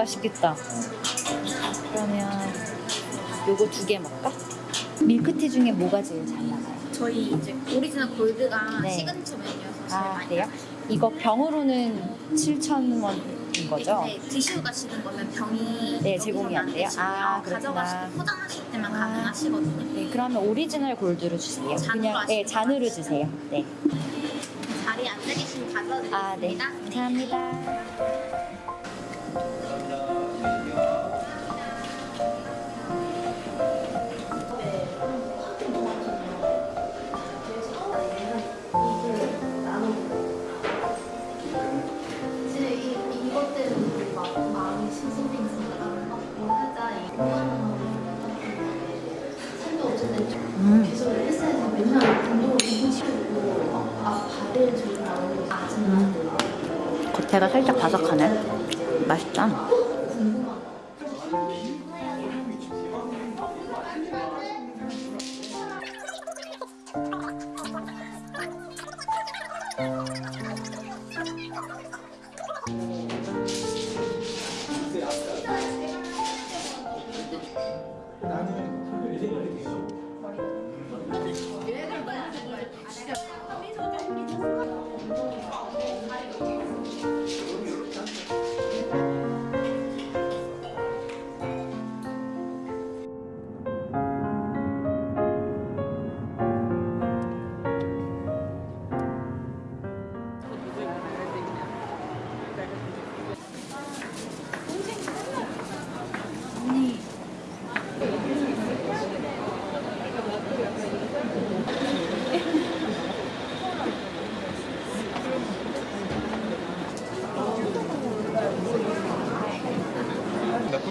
맛있겠다. 그러면 요거 두 개 먹을까? 밀크티 중에 뭐가 제일 잘 나가요? 저희 이제 오리지널 골드가 네. 시그니처 메뉴여서 제일 아 많이 그래요? 이거 병으로는 7,000원인 거죠? 근데 드시고 가시는 거면 병이 네, 제공이 안 돼요? 아, 때 포장하실 때만 아. 가능하시거든요. 네, 그러면 오리지널 골드로 주세요. 잔으로 그냥 네, 잔으로 거 주세요. 네. 자리에 앉아 계시면 가져드리겠습니다. 아, 네. 감사합니다. 겉에가 살짝 바삭하네. 맛있다.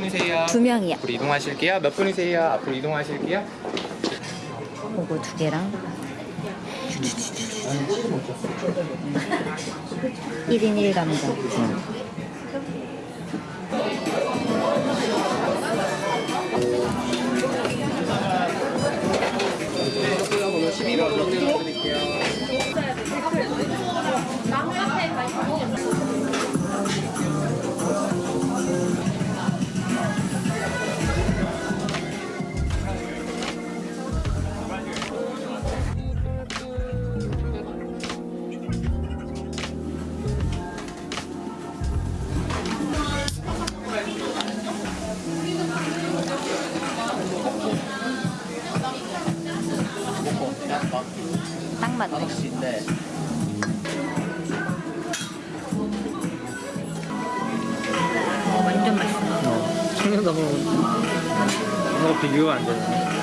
분이세요? 두 명이요. 앞으로 이동하실게요. 몇 분이세요? 앞으로 이동하실게요. 요거 두 개랑 1인 1감자. 번 맛있어. 청년다방 뭔가 비교가 안 되네.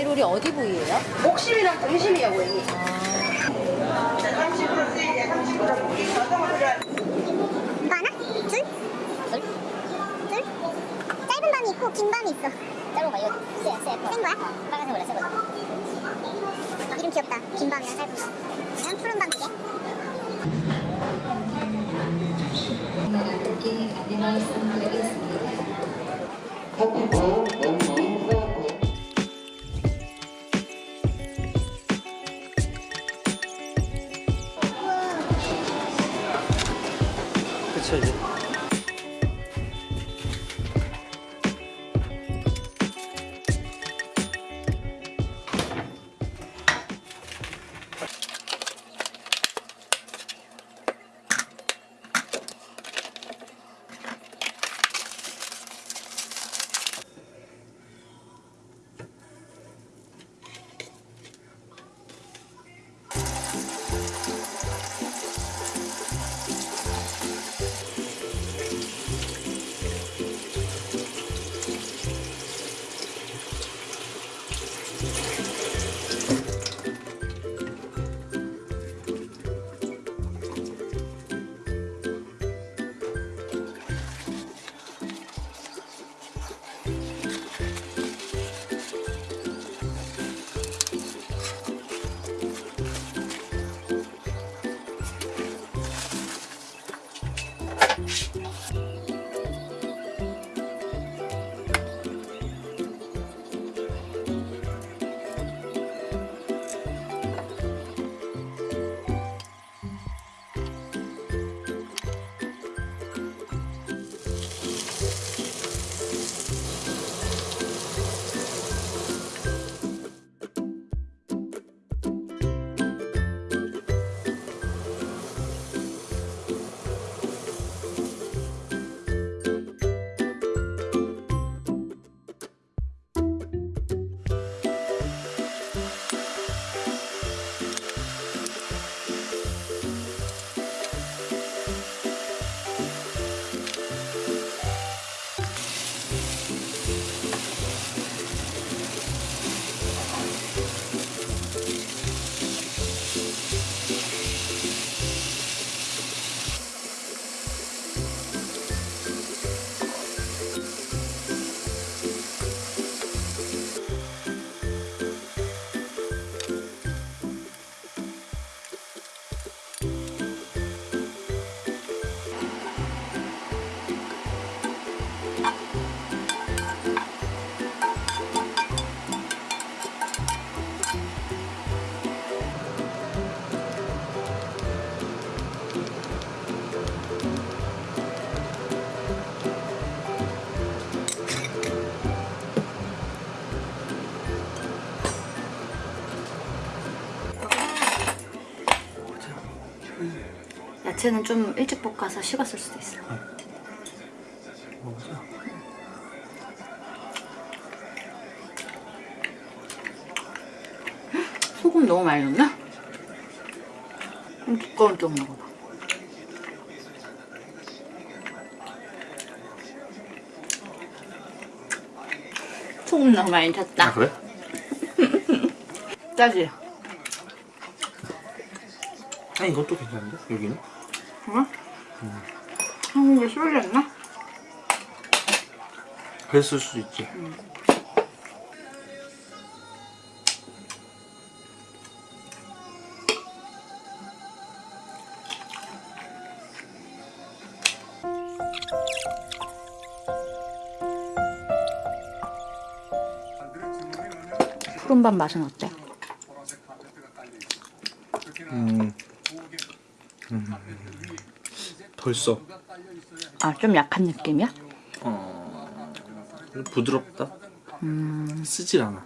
아이롤이 어디 부위예요? 목심이랑 등심이야 고객님. 이거 하나? 둘? 둘? 둘? 짧은 밤이 있고 긴 밤이 있어 짧은 거 이거 쎄, 쎄 센 거야? 빨간색 원래 새거든 아, 이름 귀엽다 긴 밤이랑 짧은 밤 그냥 푸른 밤 두개 그쵸 야채는 좀 일찍 볶아서 식었을 수도 있어. 먹어보자. 소금 너무 많이 넣나? 좀 두꺼운 쪽 먹어봐. 소금 너무 많이 쳤다. 아 그래? 짜지? 아니 이것도 괜찮은데? 여기는? 그래? 한국에 쏠렸나? 그랬을 수도 있지. 푸른밥 맛은 어때? 음. 음. 벌써 아, 좀 약한 느낌이야? 어 부드럽다. 쓰질 않아.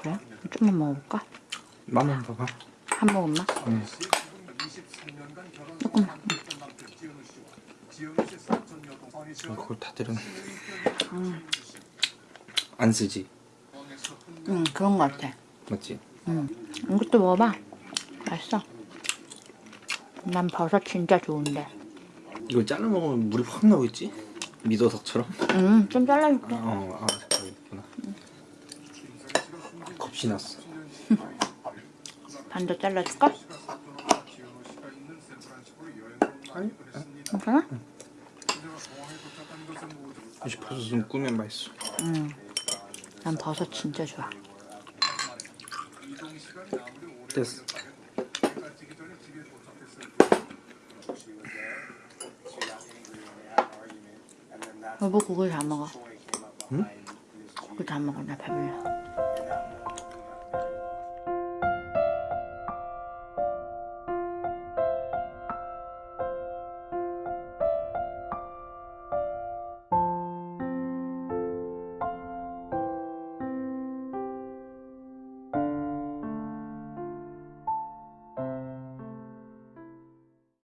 그래? 좀만 먹어볼까? 맛만 봐봐. 한 모금만? 응. 조금만. 어, 그걸 다 때려. 안 쓰지, 응, 그런 거 같아. 맞지? 응. 이것도 먹어봐. 맛있어. 난 버섯 진짜 좋은데. 이걸 잘라 먹으면 물이 확 나오겠지? 미더덕처럼. 응, 좀 잘라줄게. 어, 아, 잘겠구나. 겁이 났어. 반 더 잘라줄까? 아니, 괜찮아? 역시 버섯은 꾸면 맛있어. 응. 난 버섯 진짜 좋아. 됐어. 여보 국을 다 먹어. 응? 국을 다 먹어. 나 배불러.